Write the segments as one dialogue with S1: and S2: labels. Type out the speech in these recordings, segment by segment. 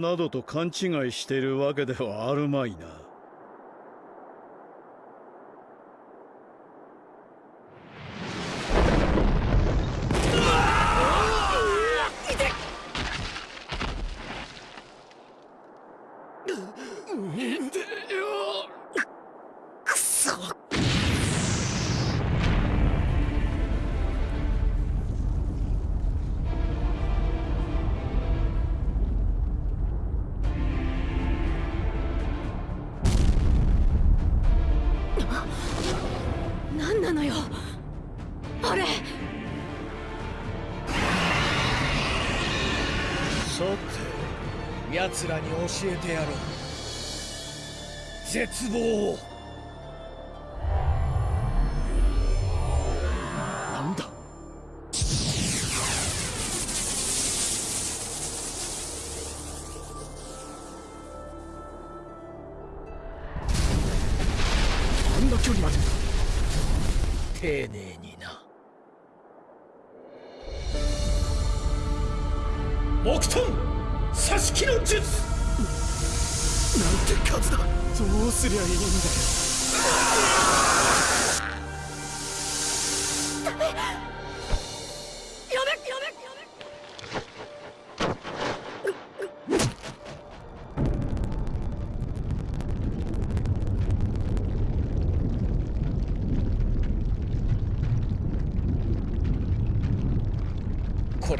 S1: などと勘違いしてるわけではあるまいな。
S2: なのよ。あれ。
S1: さて
S3: 奴らに教えてやろう。絶望を。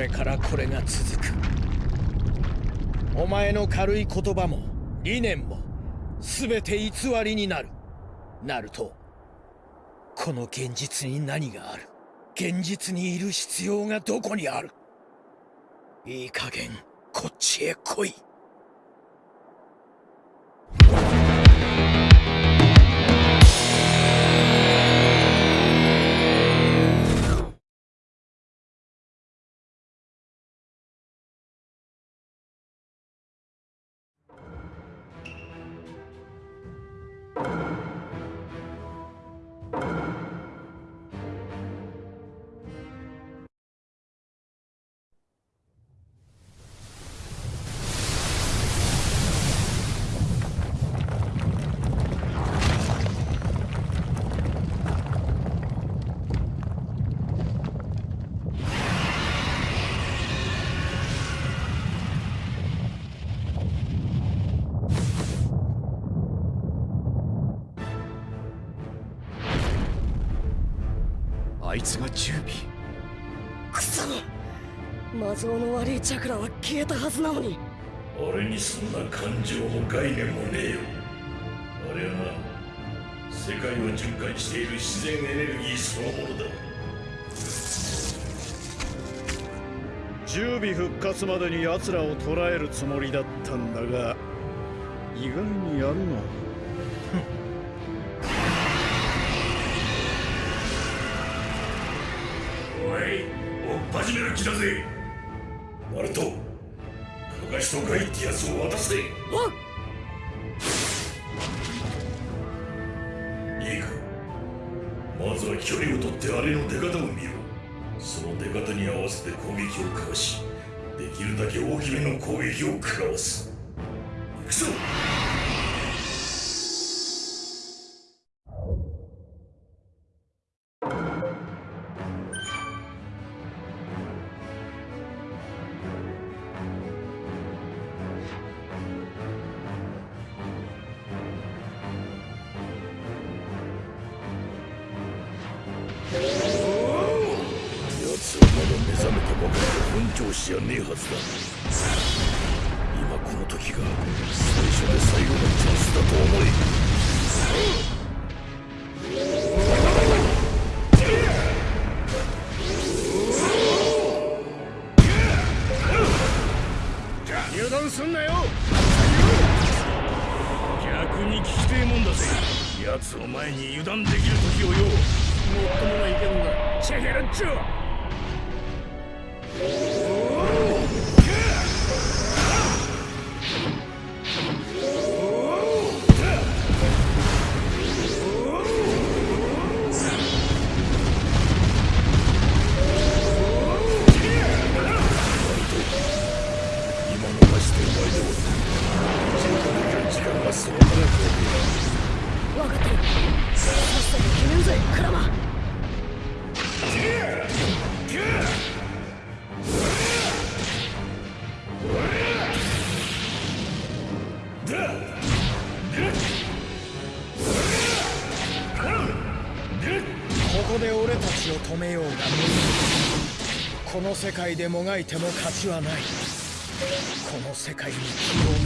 S3: れからこれが続く。お前の軽い言葉も理念も全て偽りになる。なるとこの現実に何がある。現実にいる必要がどこにある。いい加減こっちへ来い。
S2: いつが十尾。
S4: くそ魔像の悪いチャクラは消えたはずなのに。
S5: 俺にそんな感情も概念もねえよ。あれはな世界を循環している自然エネルギーそのものだ。
S1: 十尾復活までに奴らを捕らえるつもりだったんだが意外にやるな
S5: 始める気だぜ。ナルトかがしとガイってやつを渡せいいか。まずは距離を取ってあれの出方を見ろ。その出方に合わせて攻撃をかわしできるだけ大きめの攻撃を食らわす。行くぞ
S1: すんなよ。逆に聞きてえもんだぜ。奴を前に油断できる時をよもっともないけんだ。チェケラッチョ。
S3: いでもがいても勝ちはない。この世界に希望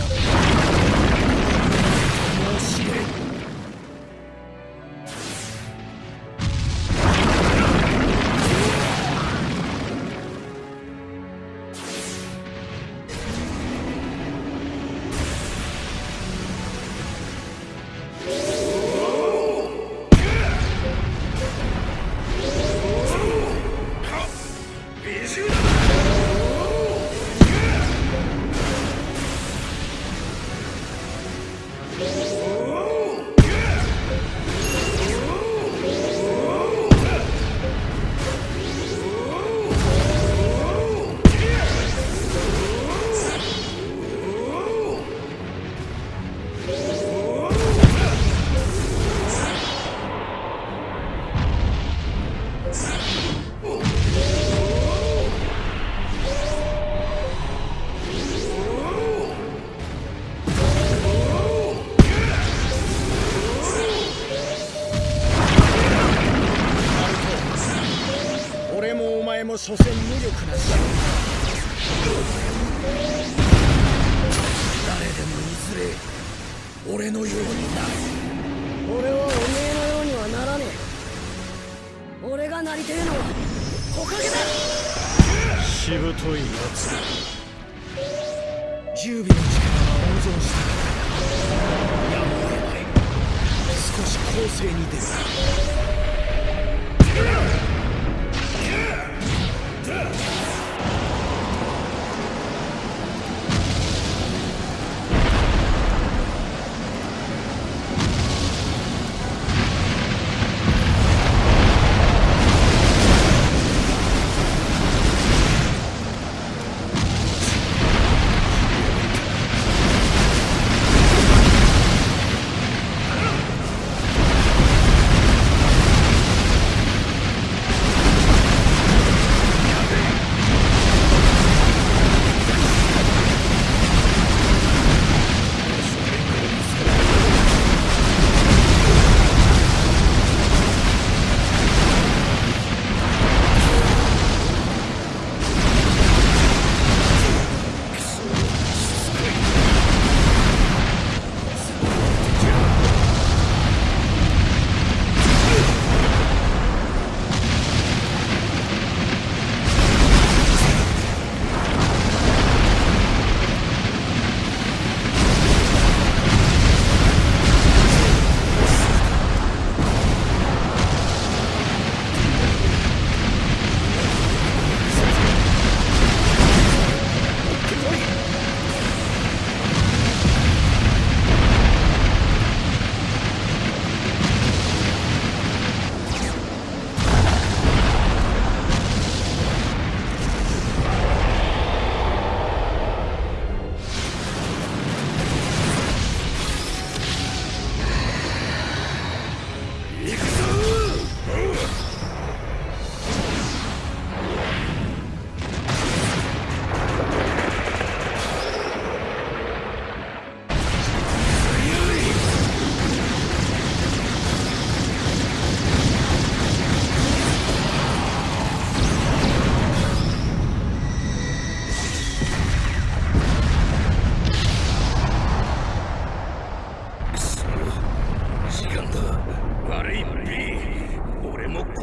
S3: 俺
S4: はおめえのようにはならねえ。俺がなりてえのは木陰だ
S2: しぶといやつだ
S3: 十尾の力は温存した。やむを得ない。少し攻勢に出る。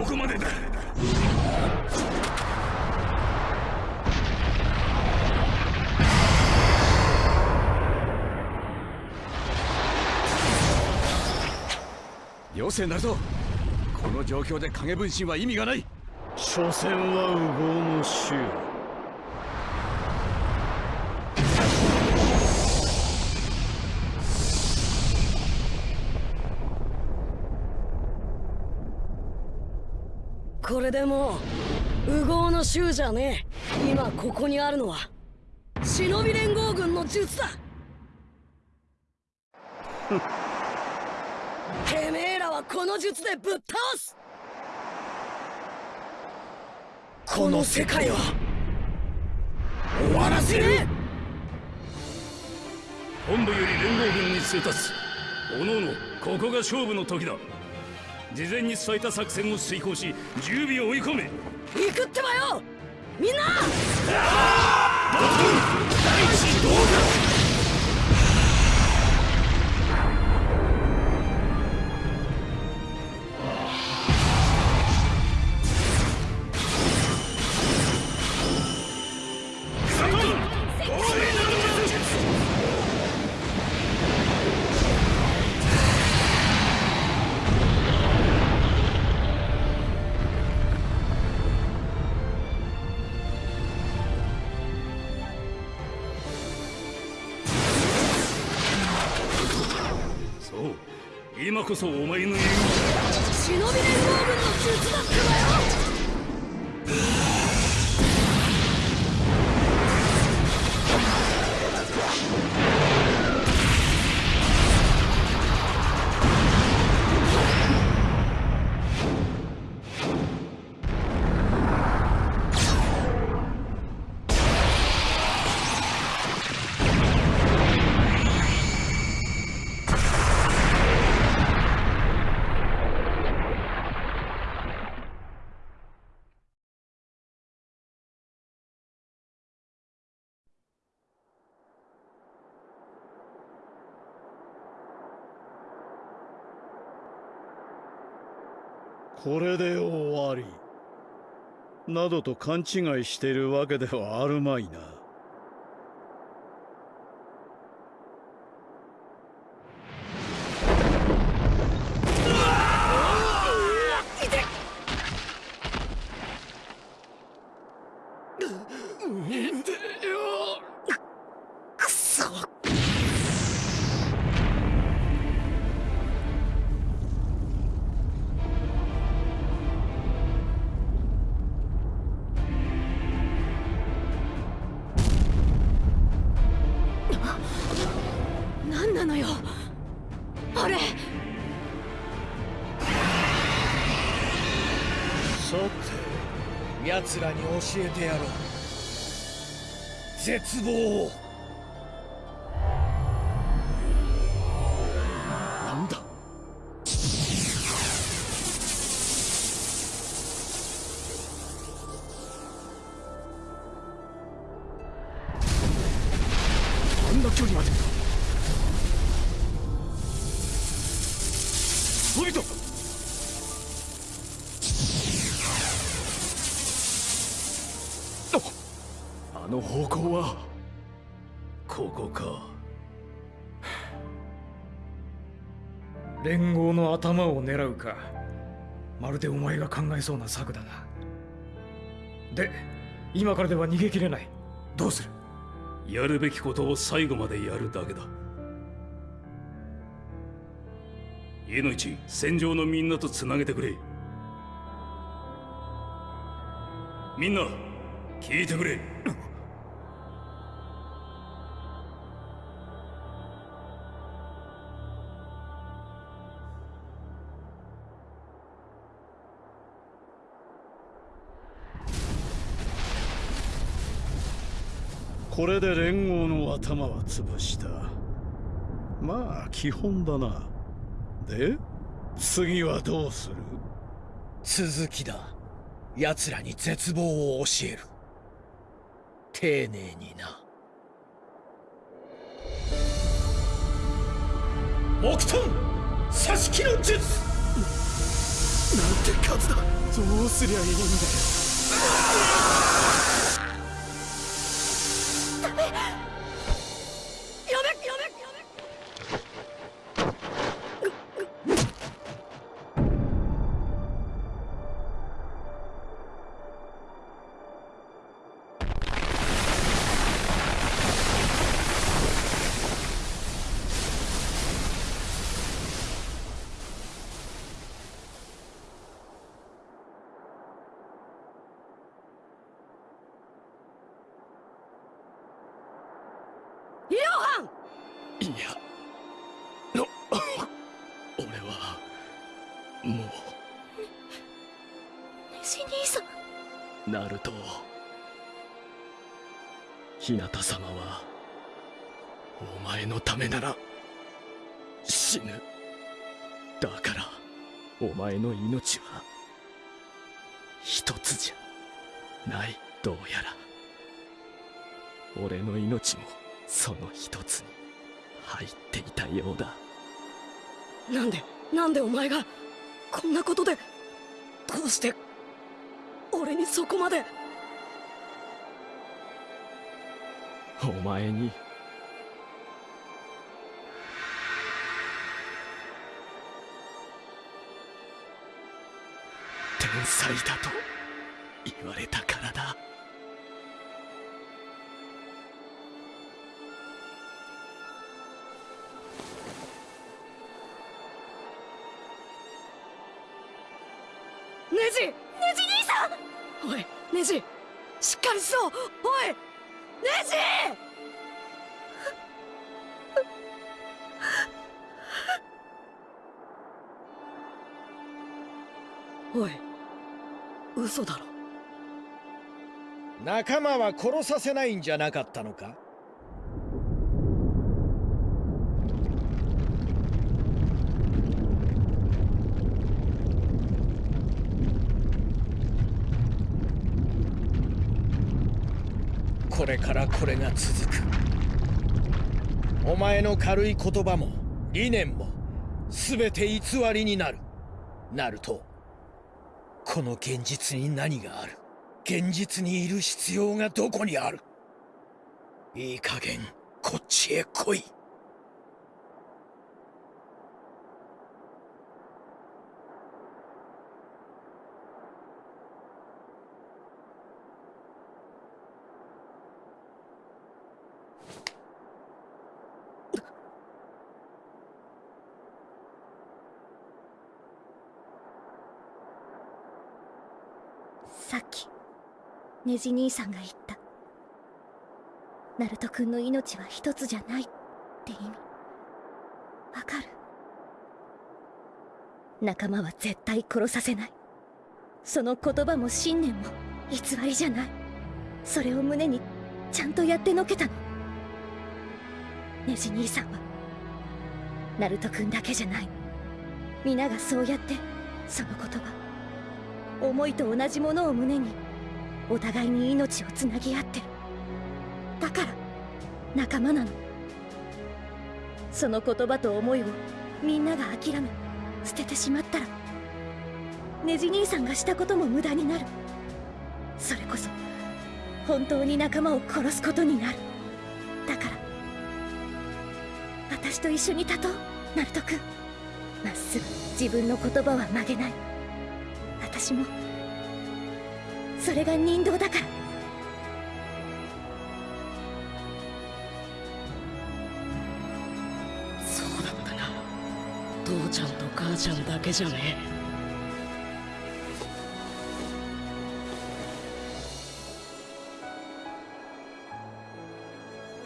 S1: ここまでだ。
S2: よせなるぞ。この状況で影分身は意味がない。
S1: 所詮は右往の衆。
S4: これでもう右往の衆じゃねえ。今ここにあるのは忍び連合軍の術だ。てめえらはこの術でぶっ倒す。この世界は終わらせねえ
S1: 本部より連合軍に通達。おのおのここが勝負の時だ。事前に伝えた作戦を遂行し準備を追い込め。
S4: 行くってばよ！みんな！
S1: そうこそお前の言う。
S4: 忍び連合軍の術だ。
S2: これで終わり。などと勘違いしているわけではあるまいな。
S3: らに
S2: ああの方向は。
S1: ここか。
S6: 連合の頭を狙うか。まるでお前が考えそうな策だな。で今からでは逃げ切れない。どうする？
S1: やるべきことを最後までやるだけだ。家の一戦場のみんなとつなげてくれ。みんな聞いてくれ。
S2: これで連合の頭は潰した。まあ基本だな。で次はどうする？
S3: 続きだ。奴らに絶望を教える。丁寧にな。木遁刺し木の術。
S2: なんて数だ。どうすりゃいいんだナルト日向様はお前のためなら死ぬだからお前の命は一つじゃないどうやら。俺の命もその一つに入っていたようだ。
S4: なんでなんでお前がこんなことでどうして俺にそこまで。
S2: お前に。天才だと言われたからだ。
S4: よおいネジ！おい嘘だろ。
S3: 仲間は殺させないんじゃなかったのか？からこれが続く。お前の軽い言葉も理念も全て偽りになる。なるとこの現実に何がある。現実にいる必要がどこにある。いい加減こっちへ来い。
S7: ネジ兄さんが言った。ナルト君の命は一つじゃないって意味。わかる。仲間は絶対殺させない。その言葉も信念も偽りじゃない。それを胸にちゃんとやってのけたの。ネジ兄さんはナルト君だけじゃない。皆がそうやってその言葉思いと同じものを胸にお互いに命をつなぎ合って。るだから仲間なの。その言葉と思いをみんなが諦め捨ててしまったらネジ兄さんがしたことも無駄になる。それこそ本当に仲間を殺すことになる。だから私と一緒に立とうナルト君まっすぐ自分の言葉は曲げない。私もそれが人道だから。
S4: そうだったな父ちゃんと母ちゃんだけじゃね。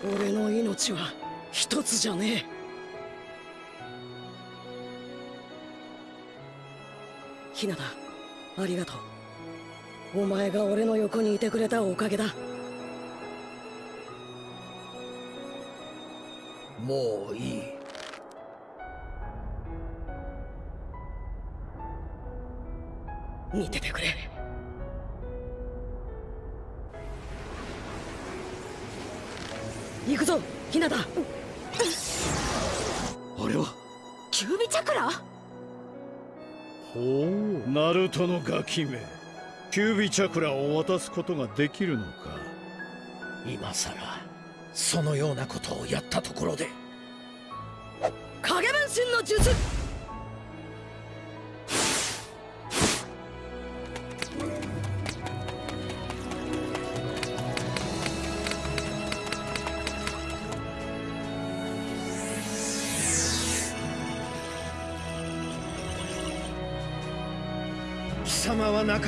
S4: え俺の命は一つじゃねえ。ひなたありがとう。お前が俺の横にいてくれたおかげだ。
S3: もういい。
S4: 見ててくれ。行くぞひなた。
S2: あれは？
S7: キュービチャクラ？
S2: ほうナルトのガキめキュービチャクラを渡すことができるのか？
S3: 今さらそのようなことをやったところで。
S4: 影分身の術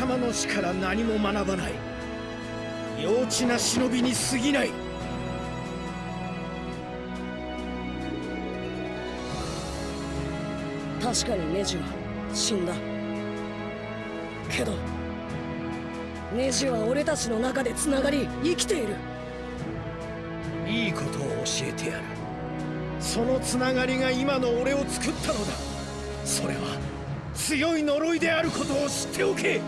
S3: 様の死から何も学ばない。幼稚な忍びに過ぎない。
S4: 確かにネジは死んだ。けどネジは俺たちの中でつながり生きている。
S3: いいことを教えてやる。そのつながりが今の俺を作ったのだ。それは強い呪いであることを知っておけ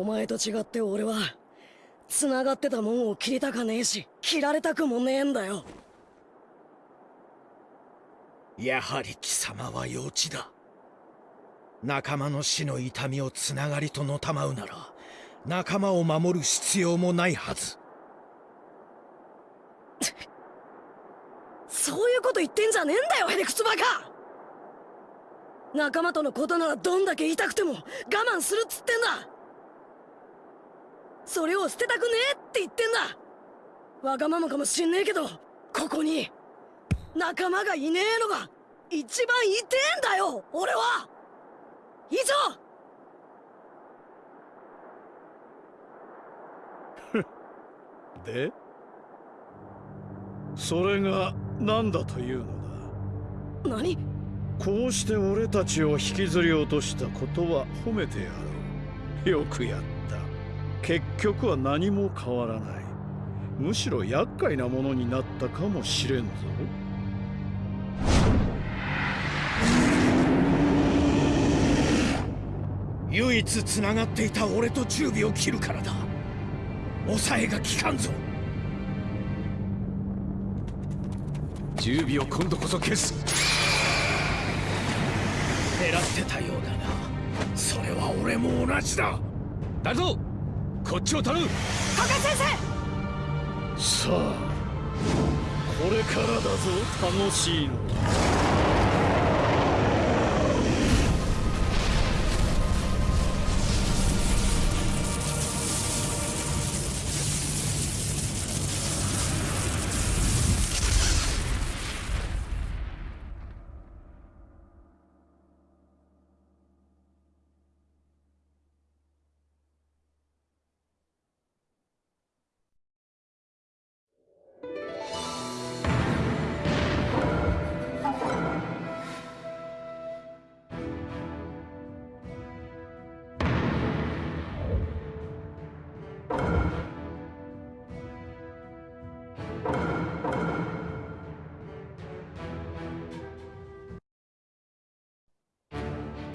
S4: お前と違って俺は繋がってたもんを切りたかねえし切られたくもねえんだよ。
S3: やはり貴様は幼稚だ。仲間の死の痛みをつながりとのたまうなら仲間を守る必要もないはず。
S4: そういうこと言ってんじゃねえんだよヘレクツバカ！仲間とのことならどんだけ痛くても我慢するっつってんだそれを捨てたくねえって言ってんだ。わがままかもしんねえけどここに。仲間がいねえのが一番痛えんだよ俺は。以上。
S8: で？それが何だというのだ？
S4: 何？
S8: こうして俺たちを引きずり落としたことは褒めてやろう。よくやった結局は何も変わらない。むしろ厄介なものになったかもしれんぞ。
S3: 唯一つながっていた俺と十尾を切るからだ。抑えが効かんぞ。
S9: 十尾を今度こそ消す。
S3: 狙ってたようだな。それは俺も同じだ。
S9: だぞこっちを頼む。
S4: 加賀先生！
S8: さあこれからだぞ楽しいの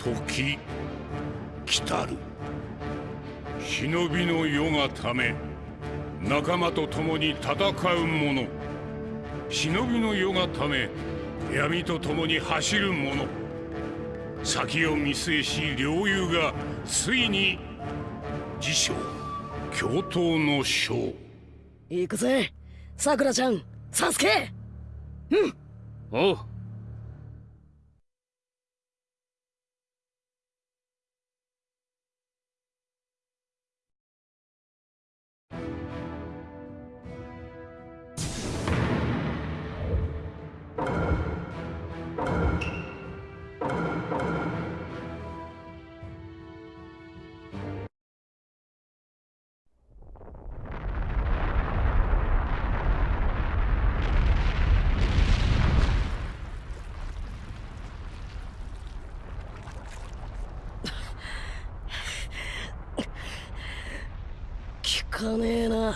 S10: 時来たる。忍びの世がため仲間と共に戦う者。忍びの世がため闇と共に走る者。先を見据えし両友がついに自称共闘の将。
S4: 行くぜ。さくらちゃんサスケ。
S11: おう
S4: 聞かねえな。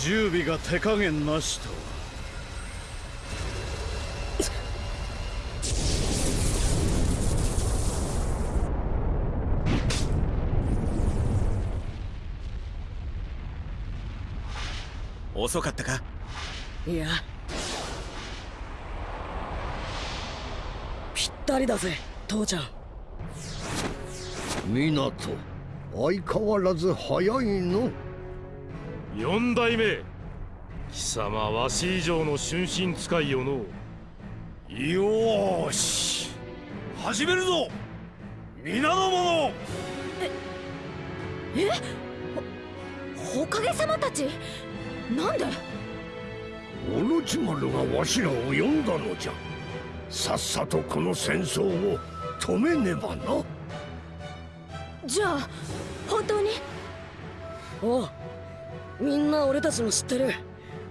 S8: 準備が手加減なしと。
S12: 遅かったか？
S4: いや。ぴったりだぜ父ちゃん。
S13: 港相変わらず早いの。
S14: 四代目。貴様わし以上の春心使いよの。
S5: よーし。始めるぞ。皆の者。
S15: えほかげ様たち？なんで
S13: オロチマルがわしらを呼んだのじゃ。さっさとこの戦争を止めねばな。
S15: じゃあ本当に？
S4: おうみんな俺たちの知ってる。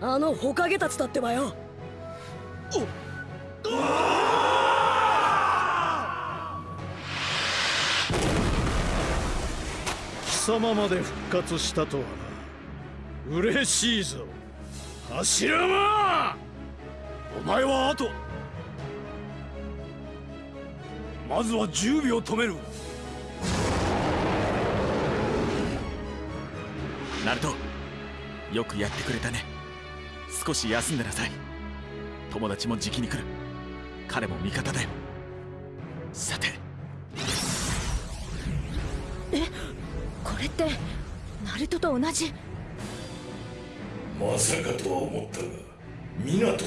S4: あのホカゲたちだってばよ。
S8: 貴様まで復活したとはな嬉しいぞ。柱間
S5: お前は後まずは10秒止める。
S12: ナルト。よくやってくれたね。少し休んでなさい。友達もじきに来る。彼も味方だよ。さて。
S15: これってナルトと同じ？
S5: まさかとは思ったが港まで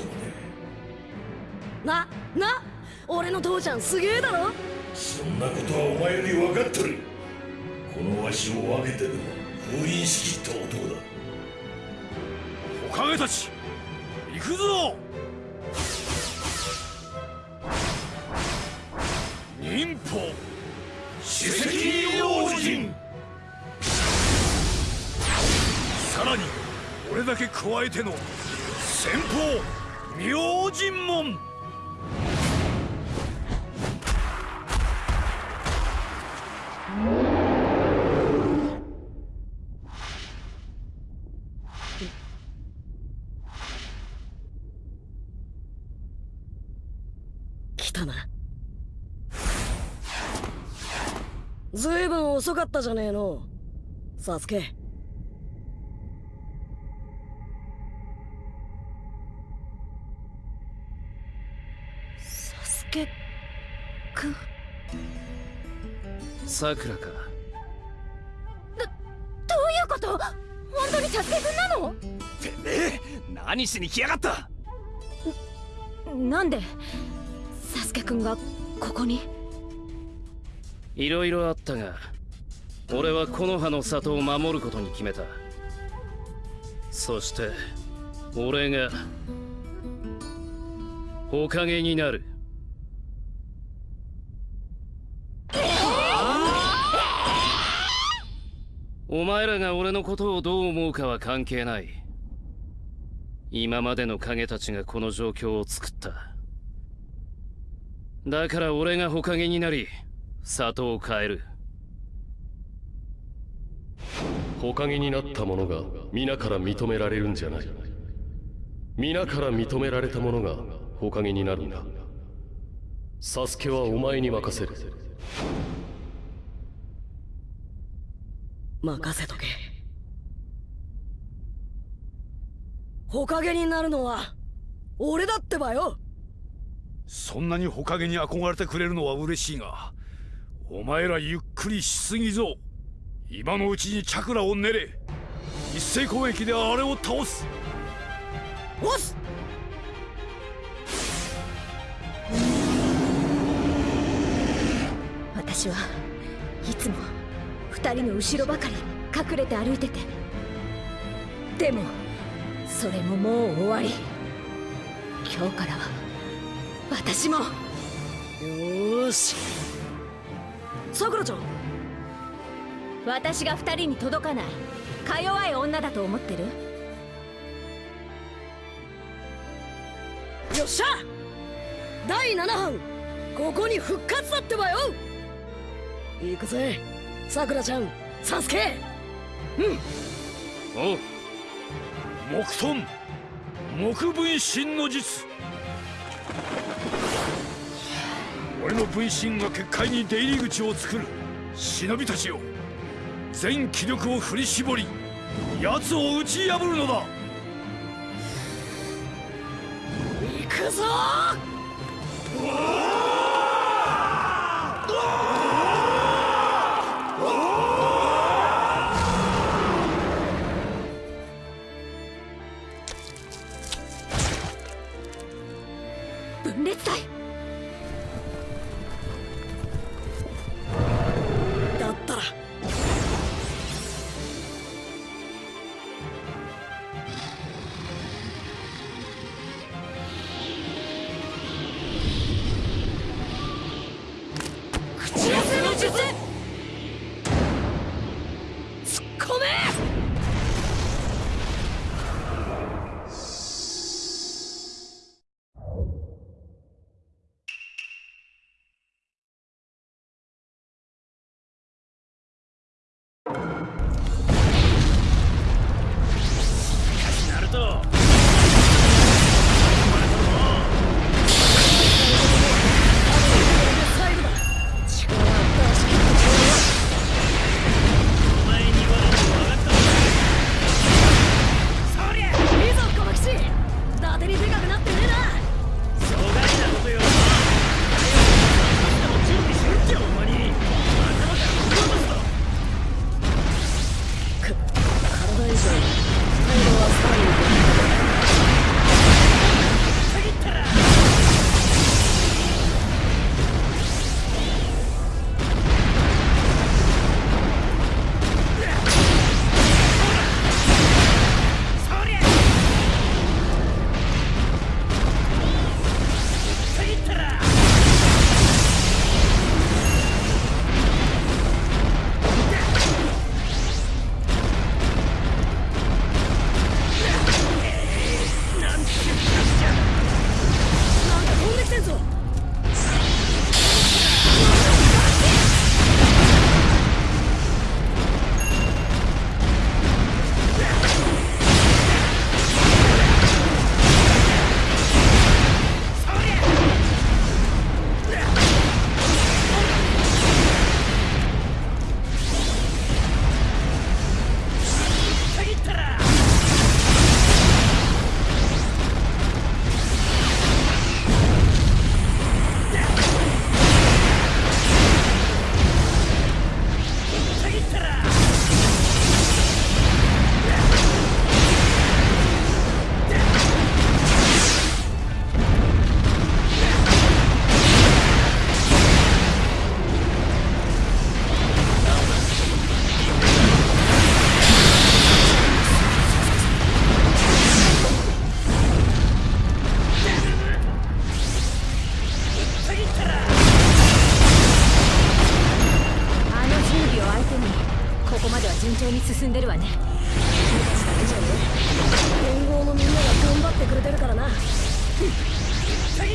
S4: なな俺の父ちゃんすげえだろ？
S5: そんなことはお前より分かっとる。このわしを分けてでも封印しきった男だ。
S14: おかげたち行くぞ！忍法
S5: 主席用心
S14: さらに俺だけ加えての先方明神門。
S4: 来たな。ずいぶん遅かったじゃねえの。サスケ。
S15: く。ん
S11: さくらか
S15: どういうこと？本当にサスケくんなの？
S11: てめえ何しに来やがった？
S15: なんで？サスケくんがここに？
S11: いろいろあったが俺は木の葉の里を守ることに決めた。そして俺がおかげになるお前らが俺のことをどう思うかは関係ない。今までの影たちがこの状況を作った。だから俺がほかげになり里を変える。
S16: ほかげになった者が皆から認められるんじゃない。皆から認められた者がほかげになるんだ。サスケはお前に任せる。
S4: 任せとけ。ほかげになるのは俺だってばよ。
S14: そんなにほかげに憧れてくれるのは嬉しいがお前らゆっくりしすぎぞ。今のうちにチャクラを練れ。一斉攻撃であれを倒す。
S4: おっす。
S15: 私はいつも二人の後ろばかり隠れて歩いてて。でもそれももう終わり。今日からは私も。
S4: よーし。さくらちゃん。
S15: 私が二人に届かない。か弱い女だと思ってる？
S4: よっしゃ。第7班。ここに復活だってばよ。行くぜさくらちゃんサスケ。うん。
S14: おう木遁木分身の術。俺の分身が結界に出入り口を作る。忍びたちよ。全気力を振り絞り奴を打ち破るのだ。
S4: 行くぞ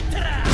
S1: Mitra!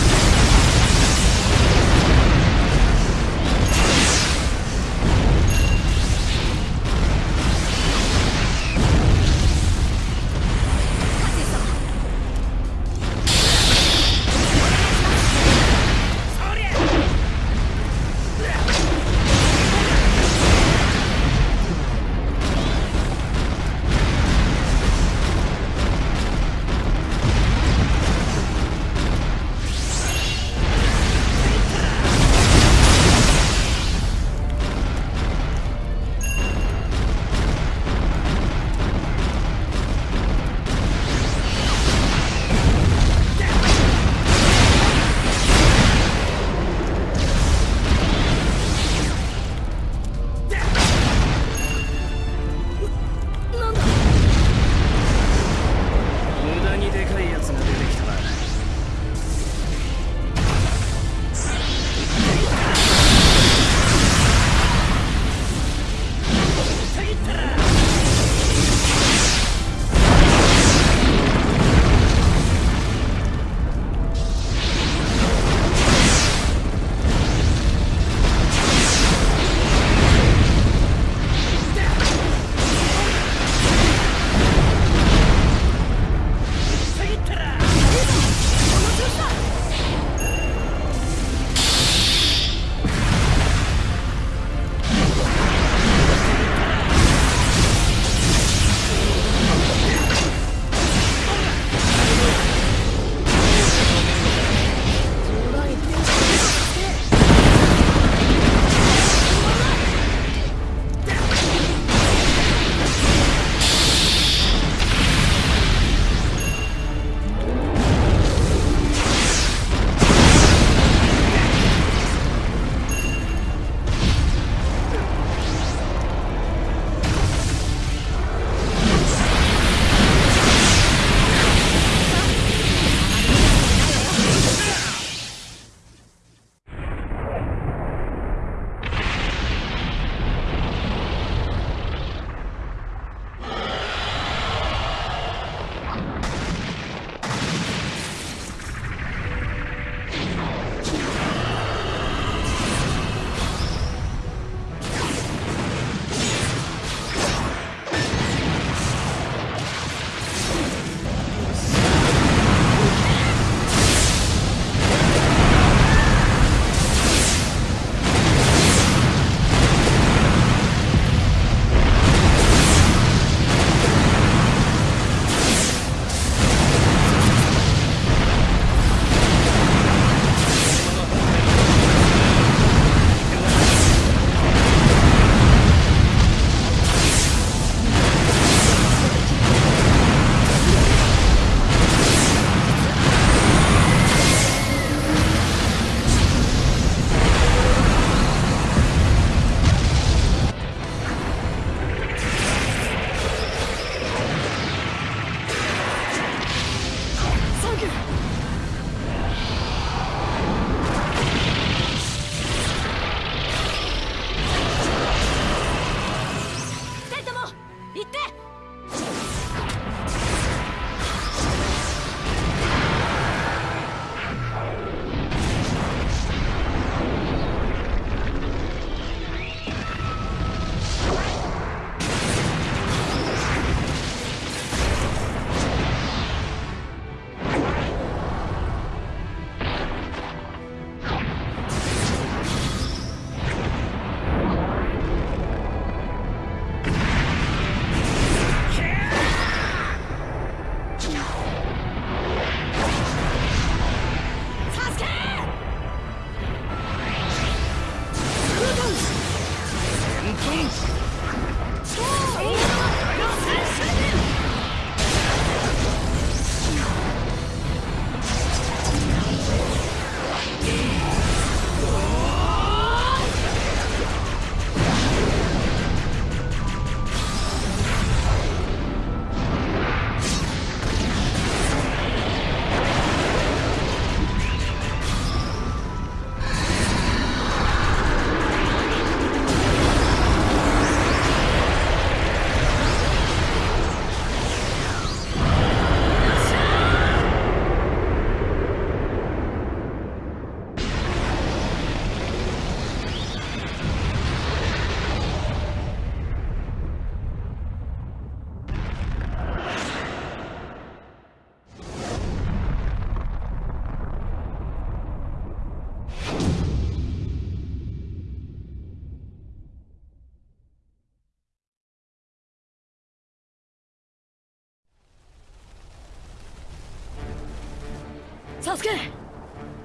S4: サスケ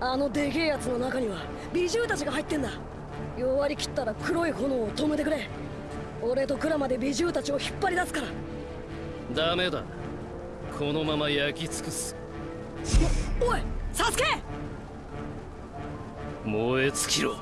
S4: あのでけえやつの中には美獣たちが入ってんだ。弱り切ったら黒い炎を止めてくれ。俺とクラマで美獣たちを引っ張り出すから。
S11: ダメだ。このまま焼き尽くす。
S4: おいサスケ
S11: 燃え尽きろ